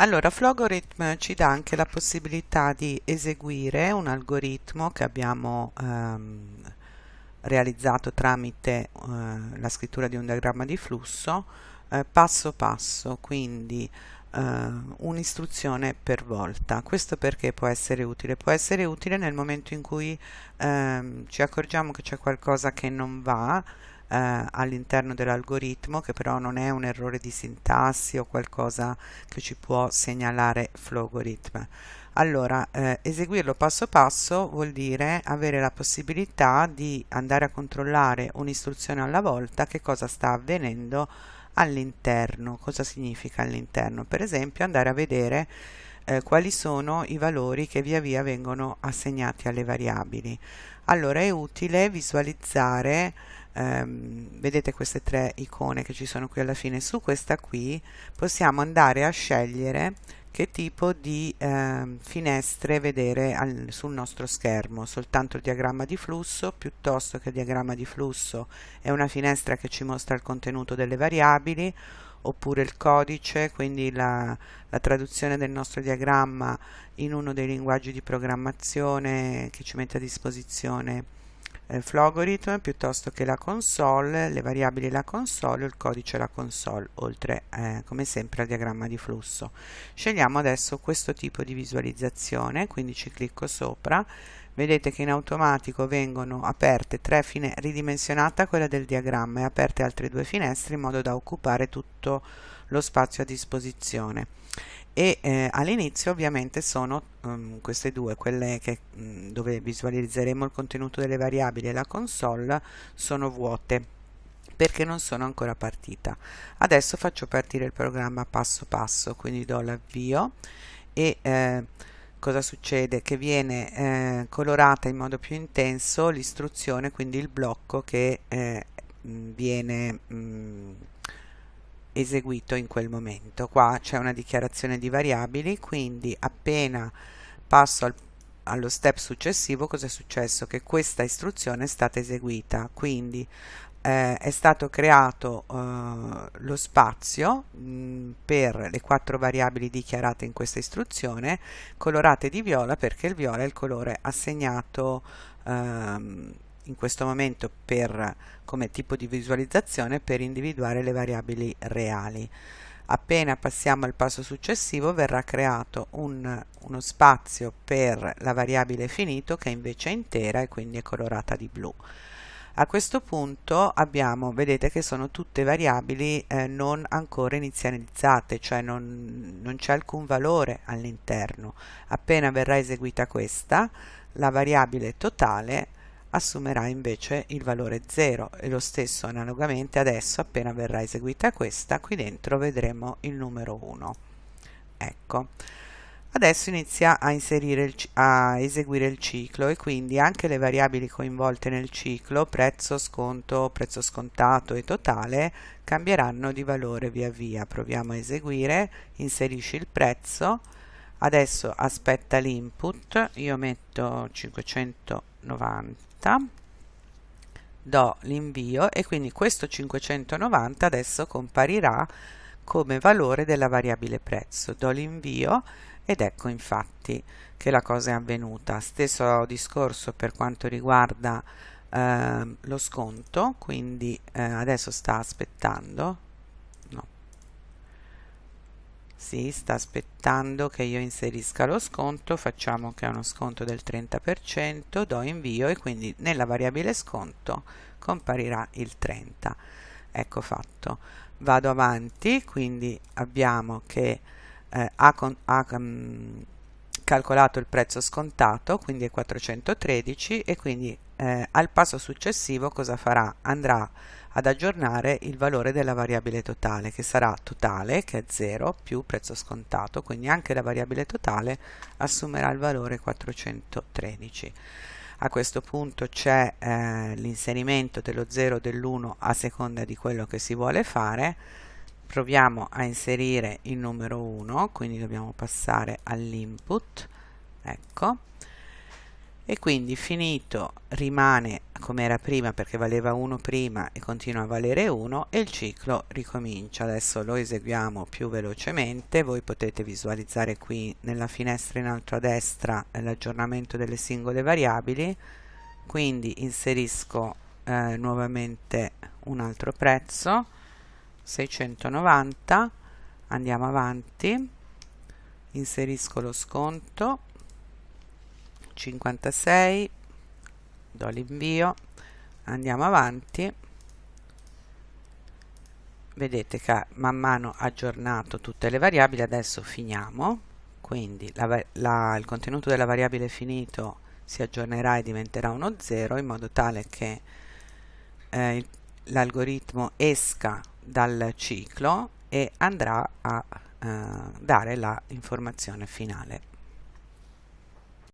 Allora, Flogorithm ci dà anche la possibilità di eseguire un algoritmo che abbiamo ehm, realizzato tramite eh, la scrittura di un diagramma di flusso eh, passo passo, quindi eh, un'istruzione per volta. Questo perché può essere utile? Può essere utile nel momento in cui ehm, ci accorgiamo che c'è qualcosa che non va eh, all'interno dell'algoritmo che però non è un errore di sintassi o qualcosa che ci può segnalare Flogorithm. Allora, eh, eseguirlo passo passo vuol dire avere la possibilità di andare a controllare un'istruzione alla volta che cosa sta avvenendo all'interno. Cosa significa all'interno? Per esempio andare a vedere eh, quali sono i valori che via via vengono assegnati alle variabili. Allora è utile visualizzare ehm, vedete queste tre icone che ci sono qui alla fine. Su questa qui possiamo andare a scegliere che tipo di eh, finestre vedere al, sul nostro schermo. Soltanto il diagramma di flusso piuttosto che il diagramma di flusso. È una finestra che ci mostra il contenuto delle variabili oppure il codice quindi la, la traduzione del nostro diagramma in uno dei linguaggi di programmazione che ci mette a disposizione eh, Flogorithm piuttosto che la console, le variabili la console il codice la console, oltre eh, come sempre al diagramma di flusso. Scegliamo adesso questo tipo di visualizzazione, quindi ci clicco sopra, vedete che in automatico vengono aperte tre finestre, ridimensionata quella del diagramma e aperte altre due finestre in modo da occupare tutto lo spazio a disposizione e eh, all'inizio ovviamente sono um, queste due, quelle che, um, dove visualizzeremo il contenuto delle variabili e la console, sono vuote perché non sono ancora partita. Adesso faccio partire il programma passo passo, quindi do l'avvio e eh, cosa succede? Che viene eh, colorata in modo più intenso l'istruzione, quindi il blocco che eh, viene mh, mm, eseguito in quel momento. Qua c'è una dichiarazione di variabili, quindi appena passo al, allo step successivo cosa è successo? Che questa istruzione è stata eseguita, quindi eh, è stato creato eh, lo spazio mh, per le quattro variabili dichiarate in questa istruzione colorate di viola perché il viola è il colore assegnato ehm, in questo momento per, come tipo di visualizzazione per individuare le variabili reali. Appena passiamo al passo successivo verrà creato un, uno spazio per la variabile finito che invece è intera e quindi è colorata di blu. A questo punto abbiamo, vedete che sono tutte variabili eh, non ancora inizializzate, cioè non, non c'è alcun valore all'interno. Appena verrà eseguita questa, la variabile totale assumerà invece il valore 0 e lo stesso analogamente adesso appena verrà eseguita questa qui dentro vedremo il numero 1 ecco. Adesso inizia a, il, a eseguire il ciclo e quindi anche le variabili coinvolte nel ciclo prezzo, sconto, prezzo scontato e totale cambieranno di valore via via. Proviamo a eseguire. Inserisci il prezzo adesso aspetta l'input io metto 590 do l'invio e quindi questo 590 adesso comparirà come valore della variabile prezzo. Do l'invio ed ecco infatti che la cosa è avvenuta. Stesso discorso per quanto riguarda eh, lo sconto quindi eh, adesso sta aspettando sì, sta aspettando che io inserisca lo sconto, facciamo che è uno sconto del 30%, do invio e quindi nella variabile sconto comparirà il 30. Ecco fatto. Vado avanti, quindi abbiamo che eh, ha, con, um, calcolato il prezzo scontato, quindi è 413 e quindi eh, al passo successivo cosa farà? Andrà ad aggiornare il valore della variabile totale che sarà totale che è 0 più prezzo scontato quindi anche la variabile totale assumerà il valore 413 a questo punto c'è eh, l'inserimento dello 0 e dell'1 a seconda di quello che si vuole fare proviamo a inserire il numero 1 quindi dobbiamo passare all'input ecco. E quindi finito rimane come era prima perché valeva 1 prima e continua a valere 1 e il ciclo ricomincia. Adesso lo eseguiamo più velocemente. Voi potete visualizzare qui nella finestra in alto a destra l'aggiornamento delle singole variabili. Quindi inserisco eh, nuovamente un altro prezzo 690 andiamo avanti. Inserisco lo sconto. 56 do l'invio. Andiamo avanti. Vedete che man mano aggiornato tutte le variabili adesso finiamo. Quindi la, la, il contenuto della variabile finito si aggiornerà e diventerà uno 0 in modo tale che eh, l'algoritmo esca dal ciclo e andrà a eh, dare la informazione finale